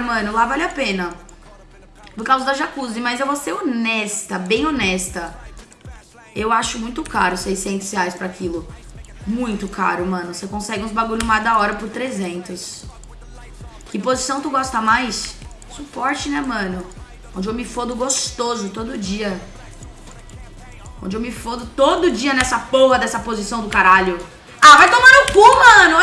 mano, lá vale a pena. Por causa da jacuzzi, mas eu vou ser honesta, bem honesta. Eu acho muito caro 600 reais pra aquilo. Muito caro, mano. Você consegue uns bagulho mais da hora por 300. Que posição tu gosta mais? Suporte, né, mano? Onde eu me fodo gostoso todo dia. Onde eu me fodo todo dia nessa porra dessa posição do caralho. Ah, vai tomar no cu, mano.